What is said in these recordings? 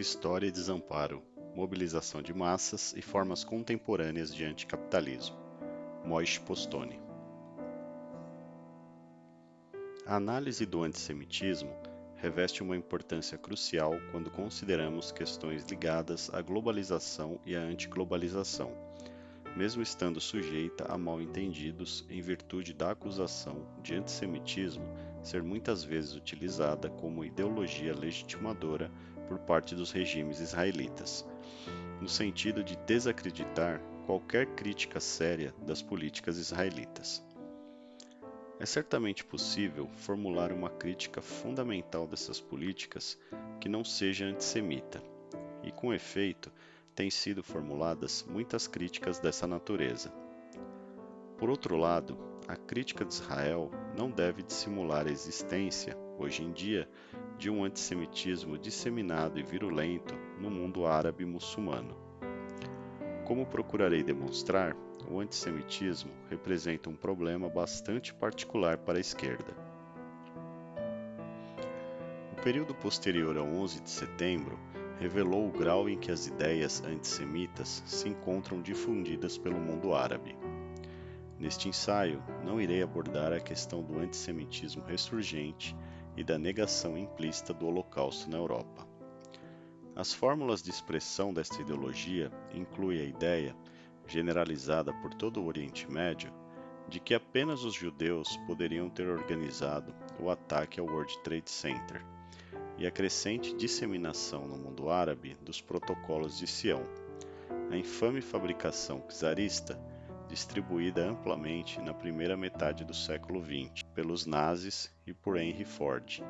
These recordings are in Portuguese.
História e Desamparo, Mobilização de Massas e Formas Contemporâneas de Anticapitalismo. Moishe Postone. A análise do antissemitismo reveste uma importância crucial quando consideramos questões ligadas à globalização e à antiglobalização, mesmo estando sujeita a mal-entendidos em virtude da acusação de antissemitismo ser muitas vezes utilizada como ideologia legitimadora por parte dos regimes israelitas, no sentido de desacreditar qualquer crítica séria das políticas israelitas. É certamente possível formular uma crítica fundamental dessas políticas que não seja antissemita, e com efeito, têm sido formuladas muitas críticas dessa natureza. Por outro lado, a crítica de Israel não deve dissimular a existência, hoje em dia, de um antissemitismo disseminado e virulento no mundo árabe muçulmano. Como procurarei demonstrar, o antissemitismo representa um problema bastante particular para a esquerda. O período posterior ao 11 de setembro revelou o grau em que as ideias antissemitas se encontram difundidas pelo mundo árabe. Neste ensaio, não irei abordar a questão do antissemitismo ressurgente e da negação implícita do Holocausto na Europa. As fórmulas de expressão desta ideologia incluem a ideia, generalizada por todo o Oriente Médio, de que apenas os judeus poderiam ter organizado o ataque ao World Trade Center, e a crescente disseminação no mundo árabe dos protocolos de Sião, a infame fabricação czarista distribuída amplamente na primeira metade do século XX pelos nazis e por Henry Ford,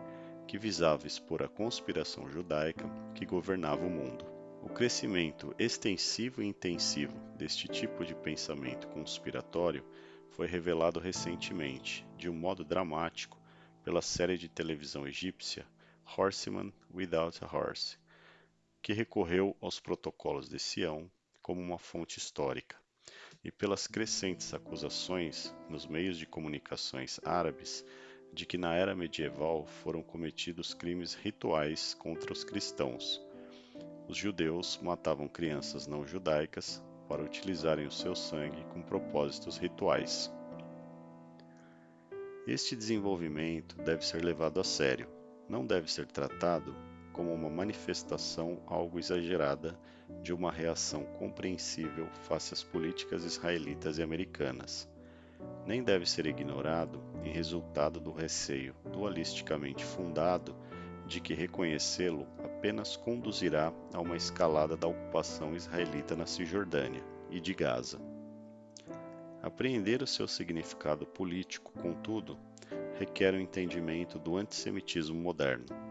que visava expor a conspiração judaica que governava o mundo. O crescimento extensivo e intensivo deste tipo de pensamento conspiratório foi revelado recentemente, de um modo dramático, pela série de televisão egípcia Horseman Without a Horse, que recorreu aos protocolos de Sião como uma fonte histórica e pelas crescentes acusações nos meios de comunicações árabes de que na era medieval foram cometidos crimes rituais contra os cristãos. Os judeus matavam crianças não judaicas para utilizarem o seu sangue com propósitos rituais. Este desenvolvimento deve ser levado a sério, não deve ser tratado como uma manifestação algo exagerada de uma reação compreensível face às políticas israelitas e americanas. Nem deve ser ignorado em resultado do receio dualisticamente fundado de que reconhecê-lo apenas conduzirá a uma escalada da ocupação israelita na Cisjordânia e de Gaza. Apreender o seu significado político, contudo, requer o um entendimento do antissemitismo moderno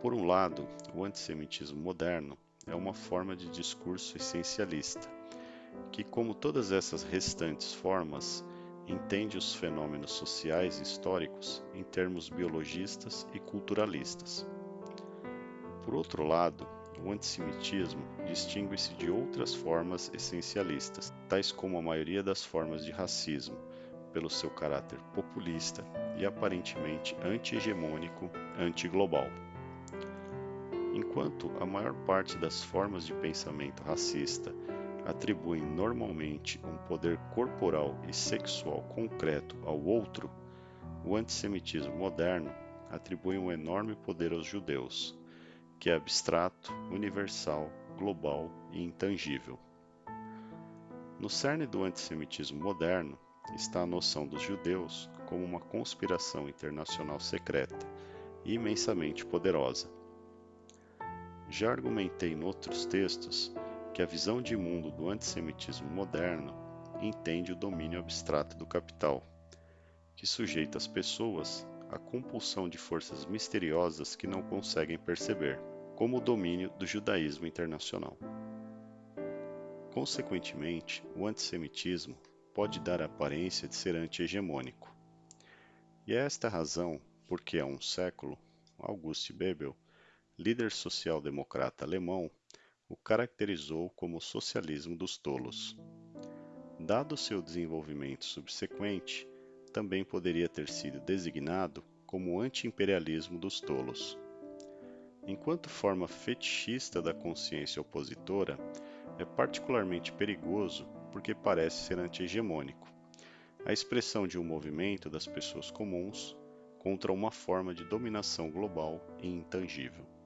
por um lado, o antissemitismo moderno é uma forma de discurso essencialista, que, como todas essas restantes formas, entende os fenômenos sociais e históricos em termos biologistas e culturalistas. Por outro lado, o antissemitismo distingue-se de outras formas essencialistas, tais como a maioria das formas de racismo, pelo seu caráter populista e aparentemente anti-hegemônico, anti-global. Enquanto a maior parte das formas de pensamento racista atribuem normalmente um poder corporal e sexual concreto ao outro, o antissemitismo moderno atribui um enorme poder aos judeus, que é abstrato, universal, global e intangível. No cerne do antissemitismo moderno está a noção dos judeus como uma conspiração internacional secreta e imensamente poderosa já argumentei em outros textos que a visão de mundo do antissemitismo moderno entende o domínio abstrato do capital, que sujeita as pessoas à compulsão de forças misteriosas que não conseguem perceber, como o domínio do judaísmo internacional. Consequentemente, o antissemitismo pode dar a aparência de ser anti-hegemônico. E é esta razão porque há um século, Auguste Bebel líder social-democrata alemão, o caracterizou como o socialismo dos tolos. Dado seu desenvolvimento subsequente, também poderia ter sido designado como o anti-imperialismo dos tolos. enquanto forma fetichista da consciência opositora, é particularmente perigoso porque parece ser anti-hegemônico, a expressão de um movimento das pessoas comuns contra uma forma de dominação global e intangível.